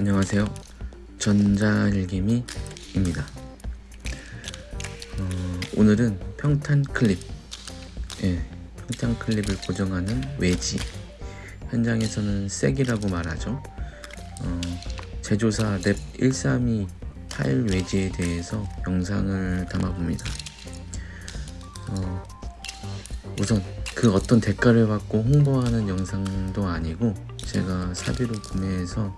안녕하세요. 전자일기미입니다. 어, 오늘은 평탄 클립. 예, 평탄 클립을 고정하는 외지. 현장에서는 색이라고 말하죠. 어, 제조사 랩132 타일 외지에 대해서 영상을 담아봅니다. 어, 우선 그 어떤 대가를 받고 홍보하는 영상도 아니고 제가 사비로 구매해서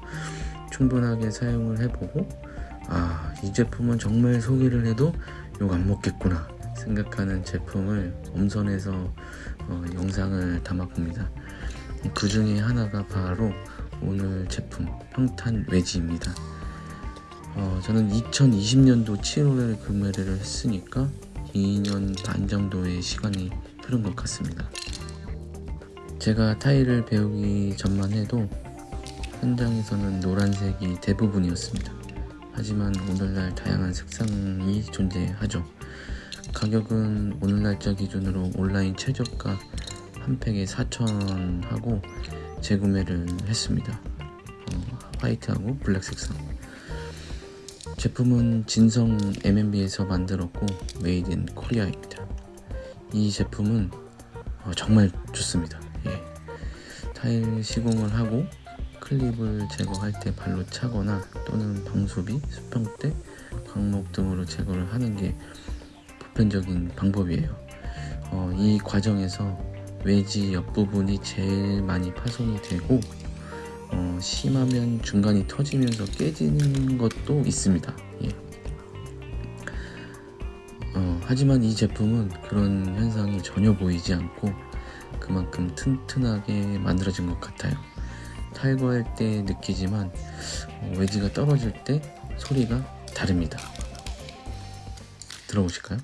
충분하게 사용을 해보고 아 이 제품은 정말 소개를 해도 욕 안 먹겠구나 생각하는 제품을 엄선해서 어, 영상을 담아봅니다. 그 중에 하나가 바로 오늘 제품 평탄 외지입니다. 어, 저는 2020년도 7월에 구매를 했으니까 2년 반 정도의 시간이 흐른 것 같습니다. 제가 타일을 배우기 전만 해도 현장에서는 노란색이 대부분이었습니다. 하지만 오늘날 다양한 색상이 존재하죠. 가격은 오늘날짜 기준으로 온라인 최저가 한 팩에 4,000원 하고 재구매를 했습니다. 어, 화이트하고 블랙 색상. 제품은 진성 M&B에서 만들었고 made in Korea입니다. 이 제품은 어, 정말 좋습니다. 예. 타일 시공을 하고 클립을 제거할 때 발로 차거나 또는 방수비, 수평대, 광목 등으로 제거를 하는 게 보편적인 방법이에요. 어, 이 과정에서 외지 옆부분이 제일 많이 파손이 되고 어, 심하면 중간이 터지면서 깨지는 것도 있습니다. 예. 어, 하지만 이 제품은 그런 현상이 전혀 보이지 않고 그만큼 튼튼하게 만들어진 것 같아요. 탈거할 때 느끼지만 어, 외지가 떨어질 때 소리가 다릅니다. 들어보실까요?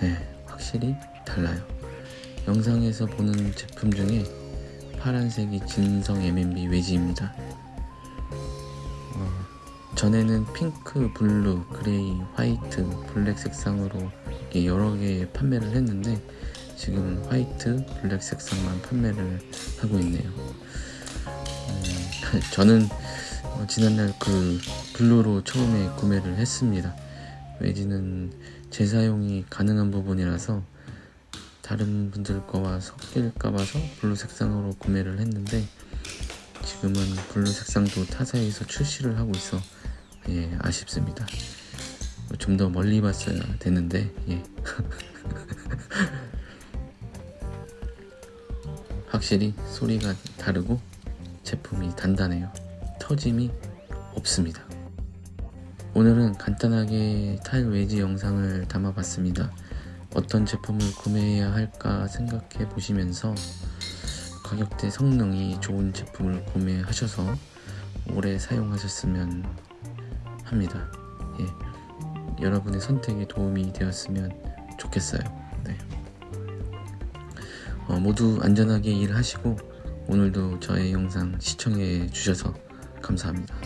네, 확실히 달라요. 영상에서 보는 제품 중에 파란색이 진성 M&B 웨지입니다. 어, 전에는 핑크, 블루, 그레이, 화이트, 블랙 색상으로 여러 개 판매를 했는데 지금 화이트, 블랙 색상만 판매를 하고 있네요. 음, 저는 어, 지난날 그 블루로 처음에 구매를 했습니다. 웨지는 재사용이 가능한 부분이라서 다른 분들 거와 섞일까 봐서 블루 색상으로 구매를 했는데 지금은 블루 색상도 타사에서 출시를 하고 있어. 예, 아쉽습니다. 좀 더 멀리 봤어야 되는데 예. 확실히 소리가 다르고 제품이 단단해요. 터짐이 없습니다 오늘은 간단하게 타일 외지 영상을 담아봤습니다. 어떤 제품을 구매해야 할까 생각해 보시면서 가격대 성능이 좋은 제품을 구매하셔서 오래 사용하셨으면 합니다. 예, 여러분의 선택에 도움이 되었으면 좋겠어요. 네. 어, 모두 안전하게 일하시고 오늘도 저의 영상 시청해 주셔서 감사합니다.